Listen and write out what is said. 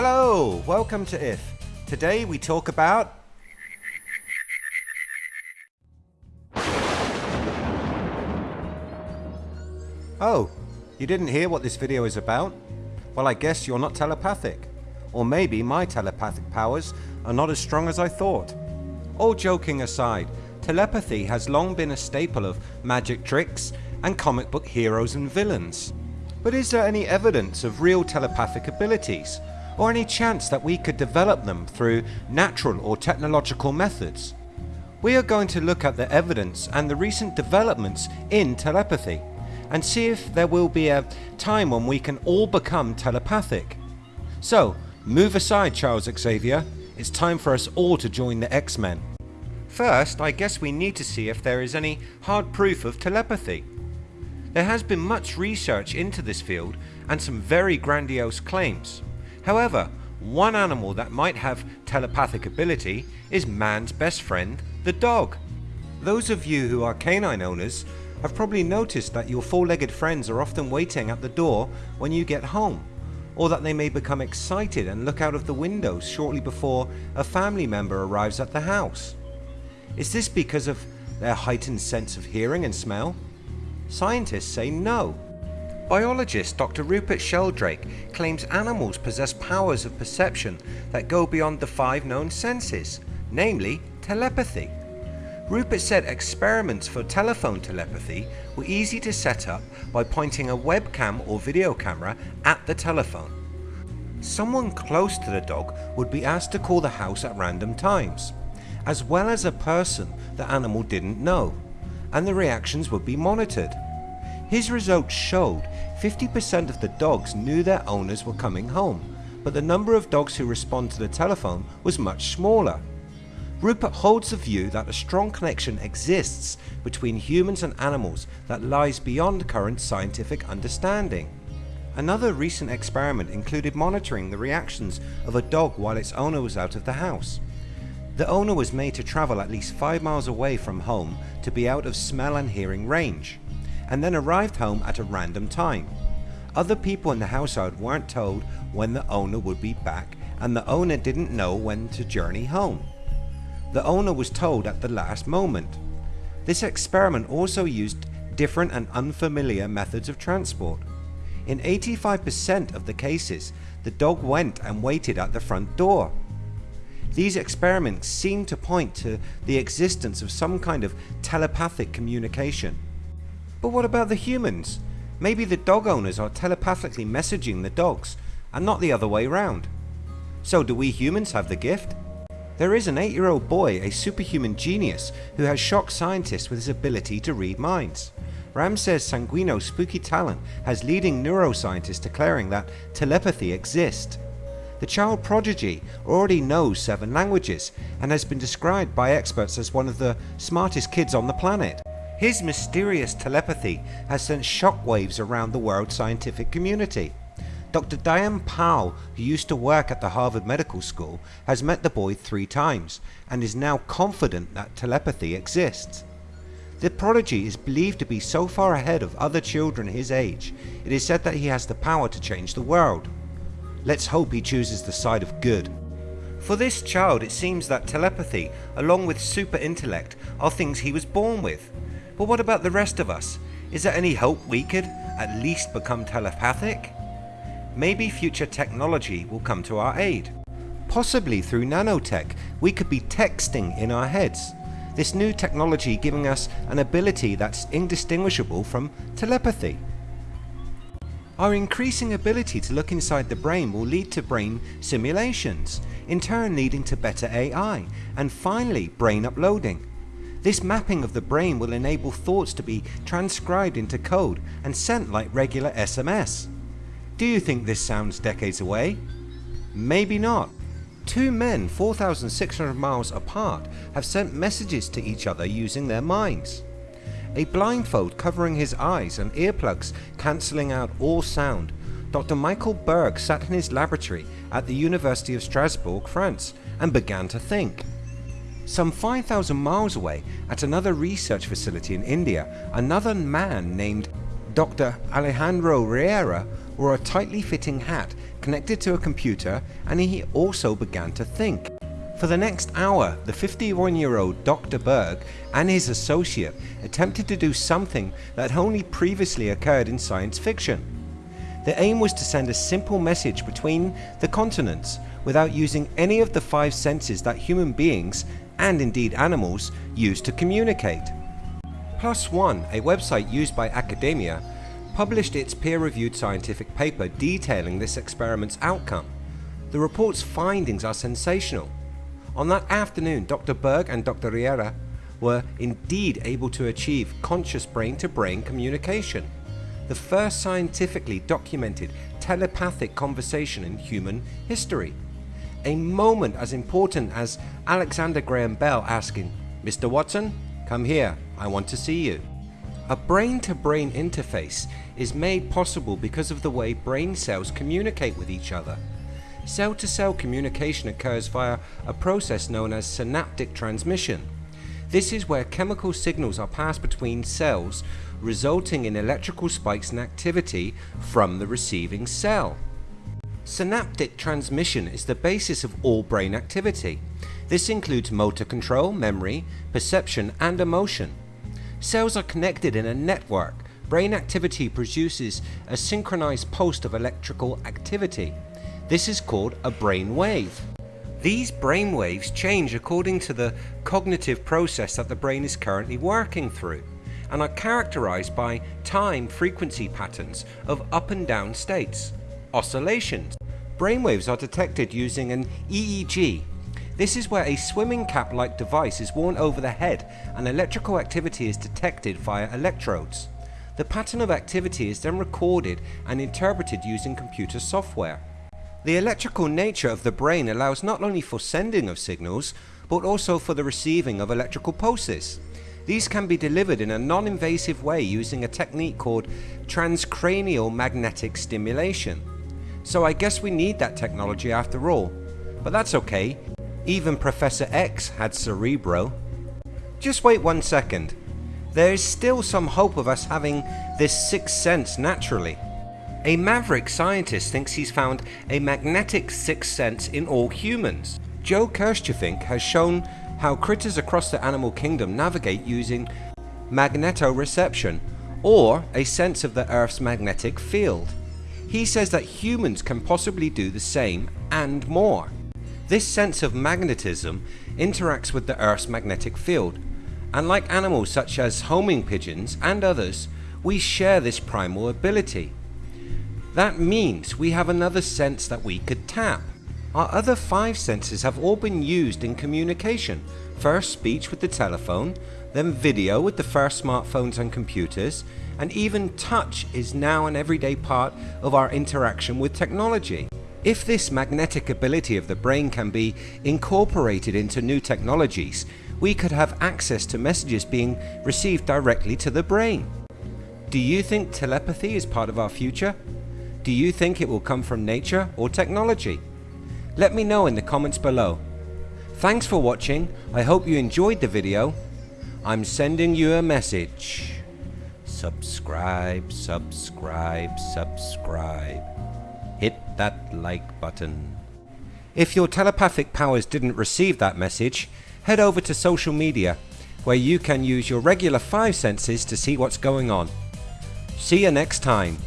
Hello, welcome to IF. Today we talk about Oh, you didn't hear what this video is about? Well I guess you're not telepathic. Or maybe my telepathic powers are not as strong as I thought. All joking aside, telepathy has long been a staple of magic tricks and comic book heroes and villains. But is there any evidence of real telepathic abilities? Or any chance that we could develop them through natural or technological methods? We are going to look at the evidence and the recent developments in telepathy and see if there will be a time when we can all become telepathic. So move aside Charles Xavier, it's time for us all to join the X-Men. First I guess we need to see if there is any hard proof of telepathy. There has been much research into this field and some very grandiose claims. However, one animal that might have telepathic ability is man's best friend, the dog. Those of you who are canine owners have probably noticed that your four-legged friends are often waiting at the door when you get home or that they may become excited and look out of the windows shortly before a family member arrives at the house. Is this because of their heightened sense of hearing and smell? Scientists say no. Biologist Dr Rupert Sheldrake claims animals possess powers of perception that go beyond the five known senses, namely telepathy. Rupert said experiments for telephone telepathy were easy to set up by pointing a webcam or video camera at the telephone. Someone close to the dog would be asked to call the house at random times, as well as a person the animal didn't know, and the reactions would be monitored. His results showed 50% of the dogs knew their owners were coming home, but the number of dogs who respond to the telephone was much smaller. Rupert holds the view that a strong connection exists between humans and animals that lies beyond current scientific understanding. Another recent experiment included monitoring the reactions of a dog while its owner was out of the house. The owner was made to travel at least 5 miles away from home to be out of smell and hearing range, and then arrived home at a random time. Other people in the household weren't told when the owner would be back and the owner didn't know when to journey home. The owner was told at the last moment. This experiment also used different and unfamiliar methods of transport. In 85% of the cases the dog went and waited at the front door. These experiments seem to point to the existence of some kind of telepathic communication. But what about the humans? Maybe the dog owners are telepathically messaging the dogs and not the other way round. So do we humans have the gift? There is an 8 year old boy, a superhuman genius who has shocked scientists with his ability to read minds. Ramses Sanguino's spooky talent has leading neuroscientists declaring that telepathy exists. The child prodigy already knows 7 languages and has been described by experts as one of the smartest kids on the planet. His mysterious telepathy has sent shockwaves around the world scientific community. Dr. Diane Powell, who used to work at the Harvard Medical School, has met the boy three times and is now confident that telepathy exists. The prodigy is believed to be so far ahead of other children his age, it is said that he has the power to change the world. Let's hope he chooses the side of good. For this child it seems that telepathy along with super intellect are things he was born with. But what about the rest of us? Is there any hope we could at least become telepathic? maybe future technology will come to our aid. Possibly through nanotech we could be texting in our heads. This new technology giving us an ability that's indistinguishable from telepathy. Our increasing ability to look inside the brain will lead to brain simulations, in turn leading to better AI, and finally brain uploading. This mapping of the brain will enable thoughts to be transcribed into code and sent like regular SMS. Do you think this sounds decades away? Maybe not. Two men 4,600 miles apart have sent messages to each other using their minds. A blindfold covering his eyes and earplugs cancelling out all sound, Dr. Michael Berg sat in his laboratory at the University of Strasbourg, France and began to think. Some 5,000 miles away at another research facility in India, another man named Dr. Alejandro Riera wore a tightly fitting hat connected to a computer and he also began to think. For the next hour, the 51 year old Dr. Berg and his associate attempted to do something that only previously occurred in science fiction. The aim was to send a simple message between the continents without using any of the five senses that human beings, and indeed animals, use to communicate. ONE, a website used by academia, published its peer-reviewed scientific paper detailing this experiment's outcome. The report's findings are sensational on that afternoon, Dr. Berg and Dr. Riera were indeed able to achieve conscious brain-to-brain -brain communication, the first scientifically documented telepathic conversation in human history. A moment as important as Alexander Graham Bell asking, Mr. Watson, come here, I want to see you. A brain-to-brain -brain interface is made possible because of the way brain cells communicate with each other. Cell-to-cell -cell communication occurs via a process known as synaptic transmission. This is where chemical signals are passed between cells resulting in electrical spikes in activity from the receiving cell. Synaptic transmission is the basis of all brain activity. This includes motor control, memory, perception and emotion. Cells are connected in a network. Brain activity produces a synchronized pulse of electrical activity. This is called a brain wave. These brain waves change according to the cognitive process that the brain is currently working through and are characterized by time frequency patterns of up and down states, oscillations. Brainwaves are detected using an EEG. This is where a swimming cap like device is worn over the head and electrical activity is detected via electrodes. The pattern of activity is then recorded and interpreted using computer software. The electrical nature of the brain allows not only for sending of signals, but also for the receiving of electrical pulses. These can be delivered in a non-invasive way using a technique called transcranial magnetic stimulation. So I guess we need that technology after all. But that's okay, even Professor X had Cerebro. Just wait one second. There is still some hope of us having this sixth sense naturally. A maverick scientist thinks he's found a magnetic sixth sense in all humans. Joe Kirschvink has shown how critters across the animal kingdom navigate using magnetoreception or a sense of the earth's magnetic field. He says that humans can possibly do the same and more. This sense of magnetism interacts with the earth's magnetic field and like animals such as homing pigeons and others we share this primal ability. That means we have another sense that we could tap. Our other five senses have all been used in communication. First speech with the telephone, then video with the first smartphones and computers, and even touch is now an everyday part of our interaction with technology. If this magnetic ability of the brain can be incorporated into new technologies, we could have access to messages being received directly to the brain. Do you think telepathy is part of our future? Do you think it will come from nature or technology? Let me know in the comments below. Thanks for watching, I hope you enjoyed the video. I'm sending you a message. Subscribe, subscribe, subscribe. Hit that like button. If your telepathic powers didn't receive that message, head over to social media where you can use your regular five senses to see what's going on. See you next time.